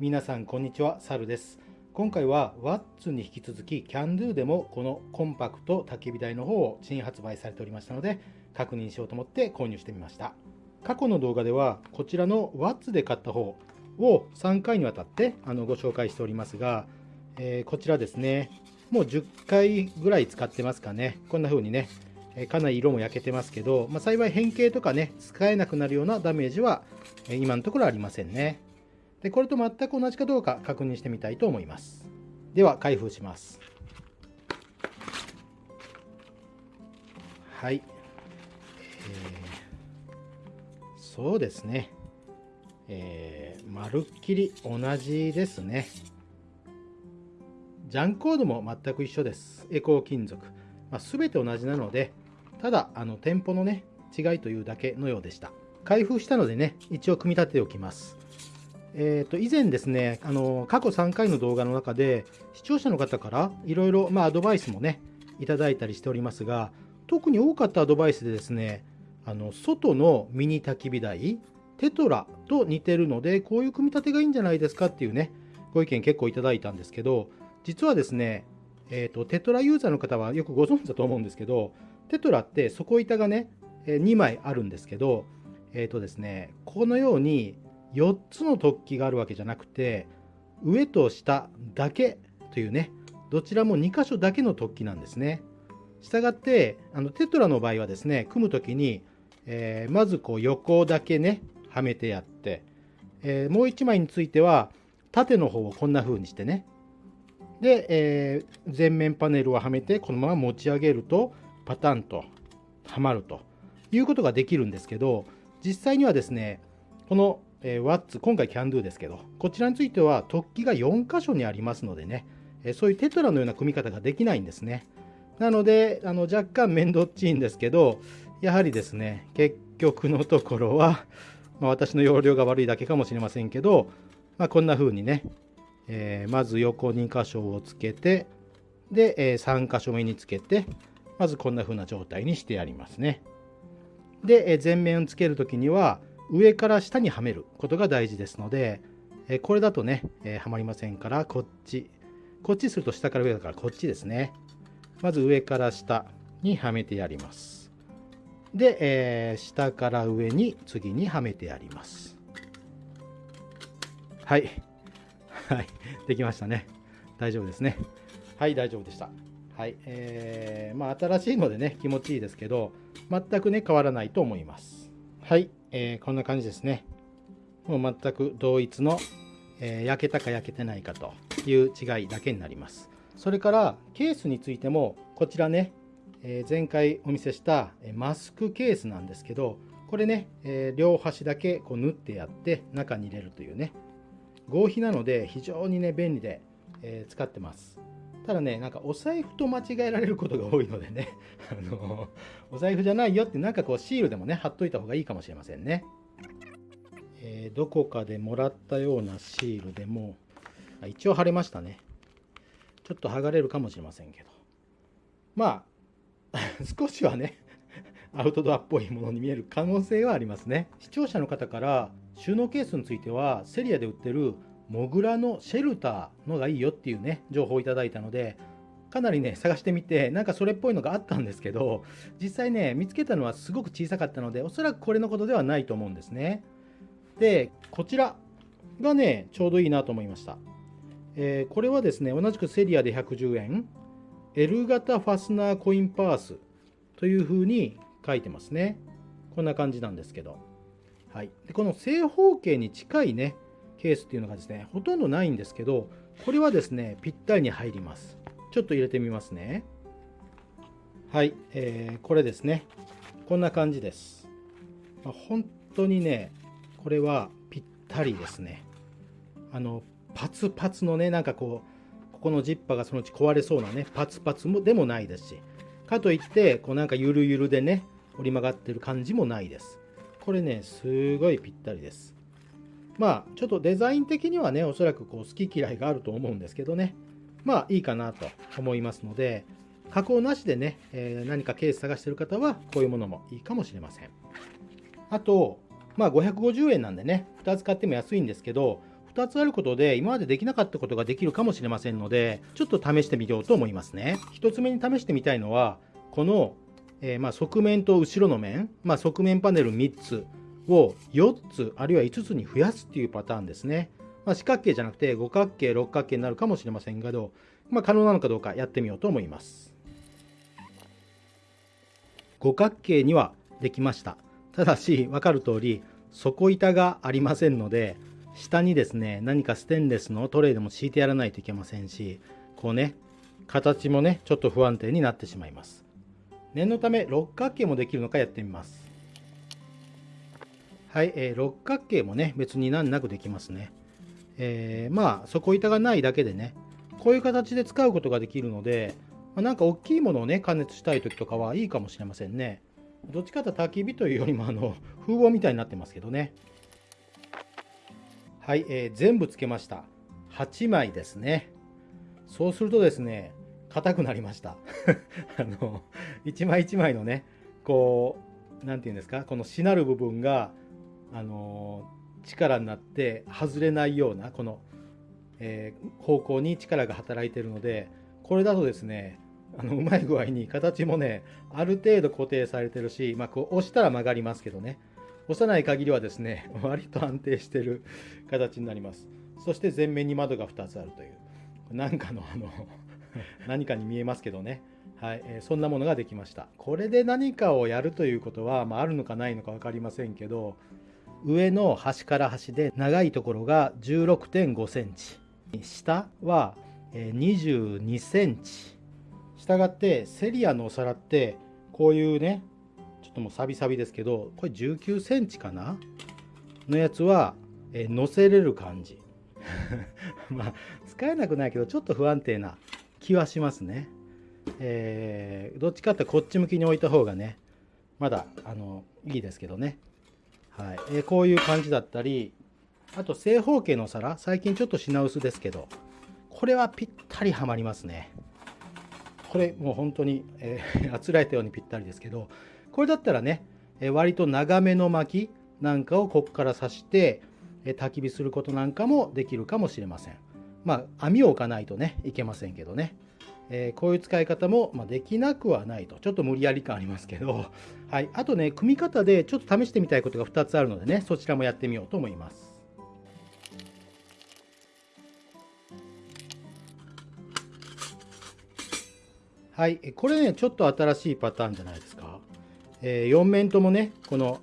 皆さんこんにちは、サルです。今回はワッツに引き続き CanDo でもこのコンパクト焚き火台の方を新発売されておりましたので確認しようと思って購入してみました。過去の動画ではこちらのワッツで買った方を3回にわたってあのご紹介しておりますが、えーこちらですね、もう10回ぐらい使ってますかね。こんな風にね、かなり色も焼けてますけど、まあ、幸い変形とかね、使えなくなるようなダメージは、今のところありませんね。で、これと全く同じかどうか確認してみたいと思います。では、開封します。はい。えーそうですね。えーまるっきり同じですね。ジャンコードも全く一緒です。エコー金属。まあ、全て同じなので、ただ、あの、店舗のね、違いというだけのようでした。開封したのでね、一応組み立てておきます。えー、と以前ですねあの過去3回の動画の中で視聴者の方からいろいろアドバイスもねいただいたりしておりますが特に多かったアドバイスでですねあの外のミニ焚き火台テトラと似てるのでこういう組み立てがいいんじゃないですかっていうねご意見結構いただいたんですけど実はですね、えー、とテトラユーザーの方はよくご存知だと思うんですけどテトラって底板がね2枚あるんですけどえっ、とですねこのように4つの突起があるわけじゃなくて上と下だけというねどちらも2箇所だけの突起なんですね。したがってあのテトラの場合はですね組む時に、えーまずこう横だけねはめてやって、えーもう1枚については縦の方をこんな風にしてねで、えー前面パネルをはめてこのまま持ち上げるとパタンとはまるということができるんですけど実際にはですねこの、えー、ワッツ今回 CanDo ですけどこちらについては突起が4箇所にありますのでね、えそういうテトラのような組み方ができないんですね。なのであの若干面倒っちいんですけどやはりですね結局のところは、まあ、私の容量が悪いだけかもしれませんけど、まあ、こんな風にね、えーまず横2箇所をつけてで、え3箇所目につけてまずこんな風な状態にしてやりますね。で、えー前面をつけるときには上から下にはめることが大事ですので、えこれだとね、えーはまりませんからこっちこっちすると下から上だからこっちですね。まず上から下にはめてやります。で、えー下から上に次にはめてやります。はい。はい。できましたね。大丈夫ですね。はい大丈夫でした。はい。えーまあ新しいのでね気持ちいいですけど全くね変わらないと思います。はい、えーこんな感じですね。もう全く同一の、えー焼けたか焼けてないかという違いだけになります。それからケースについてもこちらね、えー前回お見せしたマスクケースなんですけどこれね、えー両端だけこう縫ってやって中に入れるというね。合皮なので非常にね便利で、え使ってます。ただねなんかお財布と間違えられることが多いのでね あのお財布じゃないよってなんかこうシールでもね貼っといた方がいいかもしれませんね、えーどこかでもらったようなシールでもあ一応貼れましたね。ちょっと剥がれるかもしれませんけど。まあ 少しはねアウトドアっぽいものに見える可能性はありますね。視聴者の方から収納ケースについてはセリアで売ってるモグラのシェルターのがいいよっていうね情報をいただいたのでかなりね探してみてなんかそれっぽいのがあったんですけど実際ね見つけたのはすごく小さかったのでおそらくこれのことではないと思うんですね。でこちらがねちょうどいいなと思いました、えーこれはですね同じくセリアで110円 L 型ファスナーコインパースというふうに書いてますね。こんな感じなんですけど。はい、でこの正方形に近いねケースっていうのがですねほとんどないんですけどこれはですねぴったりに入ります。ちょっと入れてみますね。はい、えーこれですね。こんな感じです、まあ本当にねこれはぴったりですね。あのパツパツのねなんかこうここのジッパーがそのうち壊れそうなねパツパツもでもないですし。かといってこうなんかゆるゆるでね折り曲がってる感じもないです。これねすごいぴったりです。まあちょっとデザイン的にはねおそらくこう好き嫌いがあると思うんですけどね。まあいいかなと思いますので加工なしでね、えー何かケース探してる方はこういうものもいいかもしれません。あとまあ550円なんでね2つ買っても安いんですけど2つあることで今までできなかったことができるかもしれませんのでちょっと試してみようと思いますね。1つ目に試してみたいのはこの、えー、ま側面と後ろの面、まあ、側面パネル3つ。を4つあるいは5つに増やすっていうパターンですね、まあ、四角形じゃなくて五角形六角形になるかもしれませんけど、まあ、可能なのかどうかやってみようと思います。五角形にはできました。ただし分かる通り底板がありませんので下にですね何かステンレスのトレイでも敷いてやらないといけませんしこうね形もねちょっと不安定になってしまいます。念のため六角形もできるのかやってみます。はい、えー、六角形もね別に難なくできますね。えー、まあ底板がないだけでねこういう形で使うことができるので、まあ、なんか大きいものをね加熱したい時とかはいいかもしれませんね。どっちかというと焚き火というよりもあの風防みたいになってますけどね。はい、えー、全部つけました。8枚ですね。そうするとですね硬くなりました。あの1枚1枚のねこう何て言うんですかこのしなる部分があの力になって外れないようなこの、えー、方向に力が働いてるのでこれだとですねあのうまい具合に形もねある程度固定されてるし、まあ、こう押したら曲がりますけどね。押さない限りはですね 割と安定してる 形になります。そして前面に窓が2つあるという。何かのあの 何かに見えますけどね。はい、えー、そんなものができました。これで何かをやるということは、まあ、あるのかないのか分かりませんけど上の端から端で長いところが16.5センチ。下は22センチ。したがってセリアのお皿ってこういうねちょっともうサビサビですけどこれ19センチかな？のやつは、え乗せれる感じ。まあ使えなくないけどちょっと不安定な気はしますね。えー、どっちかってこっち向きに置いた方がねまだあのいいですけどね。はい、えー、こういう感じだったりあと正方形の皿最近ちょっと品薄ですけどこれはぴったりはまりますねこれもう本当に、えー、あつらえたようにぴったりですけどこれだったらね、え割と長めの巻きなんかをここから刺して、え焚き火することなんかもできるかもしれません。まあ、網を置かないとね、いけませんけどね。えー、こういう使い方も、まあ、できなくはないと。ちょっと無理やり感ありますけど。はい。あとね、組み方でちょっと試してみたいことが2つあるのでね、そちらもやってみようと思います。はい。これね、ちょっと新しいパターンじゃないですか。えー、4面ともねこの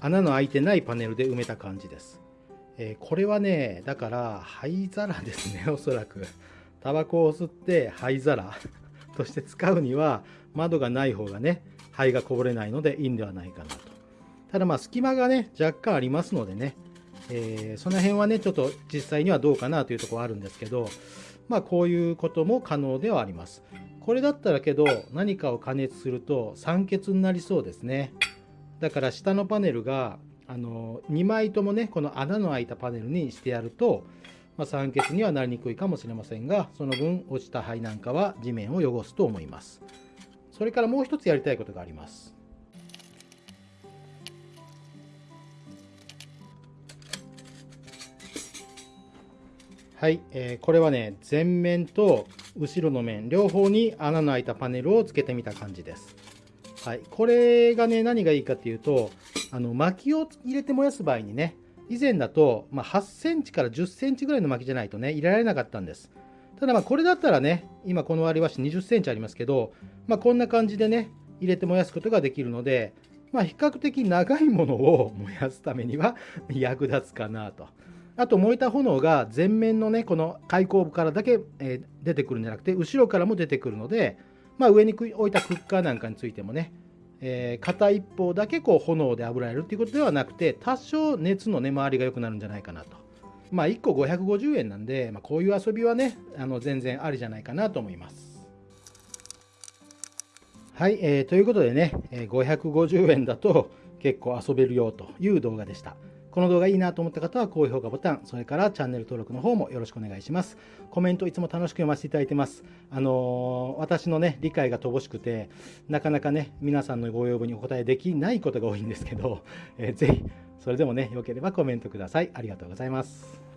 穴の開いてないパネルで埋めた感じです、えー、これはねだから灰皿ですねおそらくタバコを吸って灰皿 として使うには窓がない方がね灰がこぼれないのでいいんではないかなと。ただまあ隙間がね若干ありますのでね、えー、その辺はねちょっと実際にはどうかなというところあるんですけどまあこういうことも可能ではあります。これだったらけど何かを加熱すると酸欠になりそうですね。だから下のパネルがあの2枚ともねこの穴の開いたパネルにしてやると、まあ、酸欠にはなりにくいかもしれませんがその分落ちた灰なんかは地面を汚すと思いますそれからもう一つやりたいことがありますはい、えー、これはね前面と後ろの面両方に穴の開いたパネルをつけてみた感じです。はい、これがね何がいいかっていうとあの薪を入れて燃やす場合にね以前だと、まあ、8センチから10センチぐらいの薪じゃないとね入れられなかったんです。ただまあこれだったらね今この割り箸20センチありますけど、まあ、こんな感じでね入れて燃やすことができるので、まあ、比較的長いものを燃やすためには 役立つかなと。あと燃えた炎が前面のねこの開口部からだけ、え、出てくるんじゃなくて後ろからも出てくるので、まあ、上に置いたクッカーなんかについてもね、えー、片一方だけこう炎で炙られるっていうことではなくて多少熱の根回りが良くなるんじゃないかなと。まあ1個550円なんで、まあ、こういう遊びはねあの全然ありじゃないかなと思います。はい、えー、ということでね、え、550円だと結構遊べるよという動画でした。この動画いいなと思った方は高評価ボタン、それからチャンネル登録の方もよろしくお願いします。コメントいつも楽しく読ませていただいてます。あのー、私のね、理解が乏しくて、なかなかね、皆さんのご要望にお答えできないことが多いんですけど、えー、ぜひ、それでもね、良ければコメントください。ありがとうございます。